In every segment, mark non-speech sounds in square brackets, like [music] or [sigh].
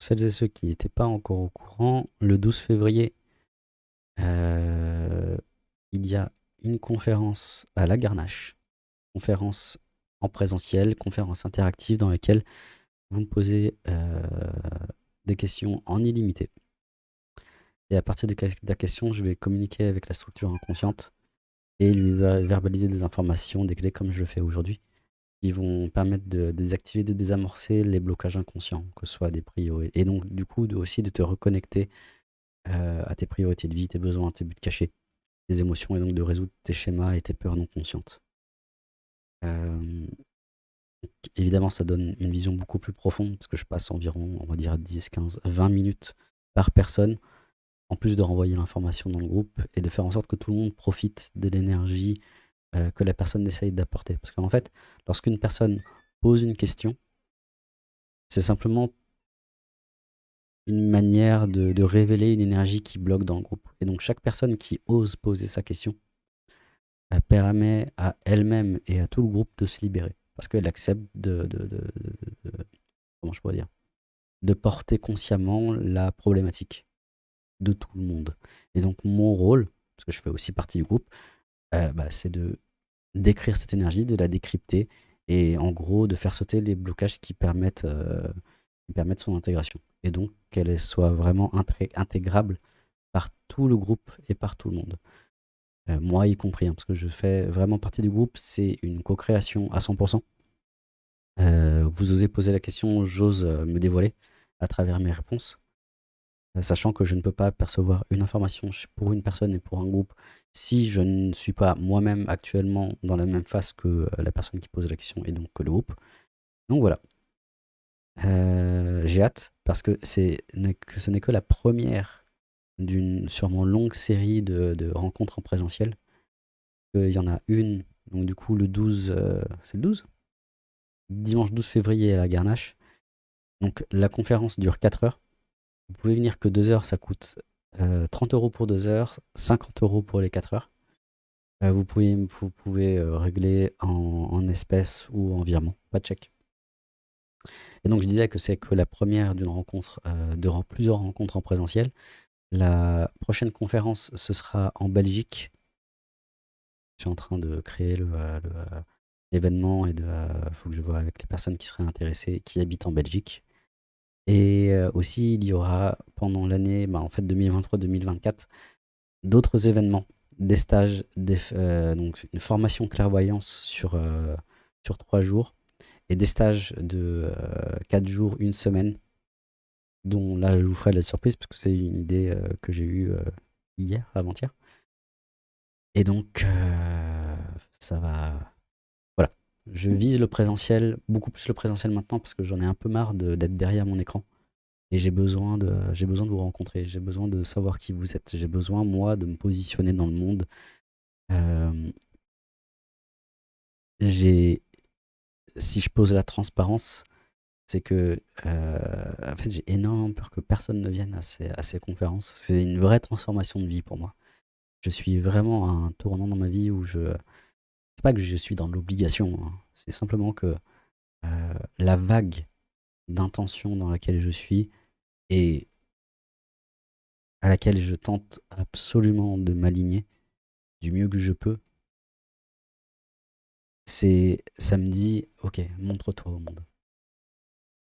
celles et ceux qui n'étaient pas encore au courant, le 12 février, euh, il y a une conférence à la Garnache, conférence en présentiel, conférence interactive dans laquelle vous me posez euh, des questions en illimité. Et à partir de la question, je vais communiquer avec la structure inconsciente et lui verbaliser des informations, des clés comme je le fais aujourd'hui, qui vont permettre de désactiver, de désamorcer les blocages inconscients, que ce soit des priorités. Et donc, du coup, aussi de te reconnecter euh, à tes priorités de vie, tes besoins, tes buts cachés, tes émotions, et donc de résoudre tes schémas et tes peurs non conscientes. Euh, évidemment, ça donne une vision beaucoup plus profonde, parce que je passe environ, on va dire, 10, 15, 20 minutes par personne, en plus de renvoyer l'information dans le groupe, et de faire en sorte que tout le monde profite de l'énergie euh, que la personne essaye d'apporter. Parce qu'en fait, lorsqu'une personne pose une question, c'est simplement une manière de, révéler une énergie qui bloque dans le groupe. Et donc chaque personne qui ose poser sa question permet à elle-même et à tout le groupe de se libérer. Parce qu'elle accepte de, comment je dire, de porter consciemment la problématique de tout le monde. Et donc mon rôle, parce que je fais aussi partie du groupe, euh, bah, c'est de décrire cette énergie, de la décrypter et en gros de faire sauter les blocages qui permettent, euh, son intégration. Et donc qu'elle soit vraiment intégrable par tout le groupe et par tout le monde. Euh, moi y compris, hein, parce que je fais vraiment partie du groupe, c'est une co-création à 100%. vous osez poser la question, j'ose me dévoiler à travers mes réponses. Euh, sachant que je ne peux pas percevoir une information pour une personne et pour un groupe si je ne suis pas moi-même actuellement dans la même phase que euh, la personne qui pose la question et donc que le groupe. Donc voilà. Euh, j'ai hâte parce que, que ce n'est que la première d'une sûrement longue série de, rencontres en présentiel. Il y en a une, donc du coup le 12, c'est le 12 Dimanche 12 février à la Garnache. Donc la conférence dure 4 heures. Vous pouvez venir que 2 heures, ça coûte 30 euh, euros pour 2 heures, 50 euros pour les 4 heures. Euh, vous pouvez, vous pouvez euh, régler en, espèces ou en virement, pas de chèque. Et donc je disais que c'est que la première d'une rencontre, de plusieurs rencontres en présentiel. La prochaine conférence, ce sera en Belgique. Je suis en train de créer l'événement et il faut que je vois avec les personnes qui seraient intéressées, qui habitent en Belgique. Et aussi, il y aura pendant l'année, bah, en fait 2023-2024, d'autres événements, des stages, donc une formation clairvoyance sur, sur 3 jours et des stages de 4 jours, une semaine, dont là je vous ferai la surprise parce que c'est une idée que j'ai eue hier, avant-hier. Et donc, ça va je vise le présentiel, beaucoup plus le présentiel maintenant parce que j'en ai un peu marre d'être derrière mon écran. Et j'ai besoin, de, besoin de vous rencontrer, j'ai besoin de savoir qui vous êtes, j'ai besoin, moi, de me positionner dans le monde. Euh, si je pose la transparence, c'est que euh, en fait, j'ai énormément peur que personne ne vienne à ces, à ces conférences. C'est une vraie transformation de vie pour moi. Je suis vraiment à un tournant dans ma vie où je, c'est pas que je suis dans l'obligation, hein. c'est simplement que euh, la vague d'intention dans laquelle je suis et à laquelle je tente absolument de m'aligner du mieux que je peux, c'est ça me dit ok montre-toi au monde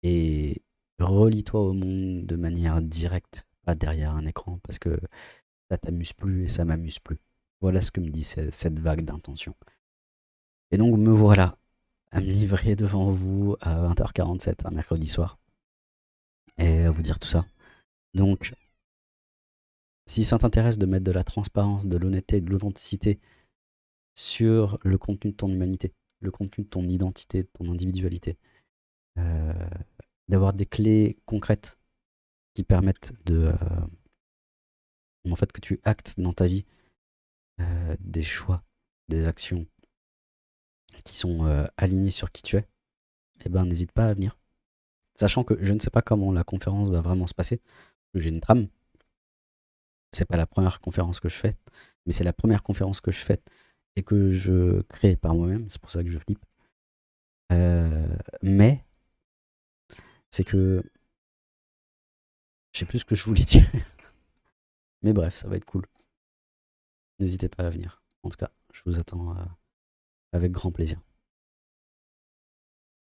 et relie-toi au monde de manière directe, pas derrière un écran parce que ça t'amuse plus et ça m'amuse plus. Voilà ce que me dit cette vague d'intention. Et donc me voilà à me livrer devant vous à 20h47 un mercredi soir et à vous dire tout ça. Donc, si ça t'intéresse de mettre de la transparence, de l'honnêteté, de l'authenticité sur le contenu de ton humanité, le contenu de ton identité, de ton individualité, euh, d'avoir des clés concrètes qui permettent de... Euh, en fait, que tu actes dans ta vie euh, des choix, des actions, qui sont euh, alignés sur qui tu es, eh ben n'hésite pas à venir. Sachant que je ne sais pas comment la conférence va vraiment se passer, j'ai une trame. C'est pas la première conférence que je fais, mais c'est la première conférence que je fais et que je crée par moi-même, c'est pour ça que je flippe. Euh, mais c'est que Je sais plus ce que je voulais dire. [laughs] Mais bref, ça va être cool. N'hésitez pas à venir. En tout cas, je vous attends euh, avec grand plaisir.